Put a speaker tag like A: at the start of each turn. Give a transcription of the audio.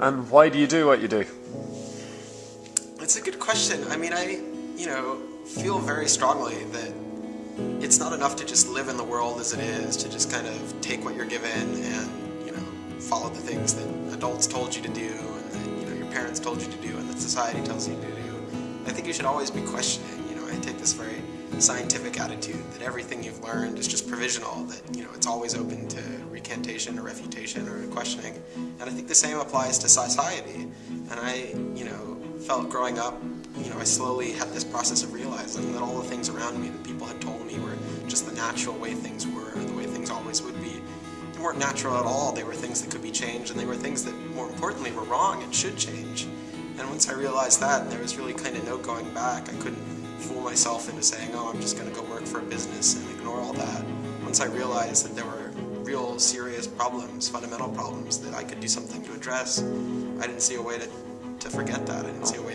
A: And why do you do what you do?
B: It's a good question. I mean, I, you know, feel very strongly that it's not enough to just live in the world as it is, to just kind of take what you're given and, you know, follow the things that adults told you to do and that, you know, your parents told you to do and that society tells you to do. I think you should always be questioning, you know, I take this very scientific attitude that everything you've learned is just provisional, that, you know, it's always open to recantation or refutation or questioning. And I think the same applies to society. And I, you know, felt growing up, you know, I slowly had this process of realizing that all the things around me that people had told me were just the natural way things were, the way things always would be. They weren't natural at all. They were things that could be changed, and they were things that, more importantly, were wrong and should change. And once I realized that, there was really kind of no going back. I couldn't fool myself into saying, oh, I'm just going to go work for a business and ignore all that. Once I realized that there were real serious problems, fundamental problems that I could do something to address, I didn't see a way to, to forget that. I didn't see a way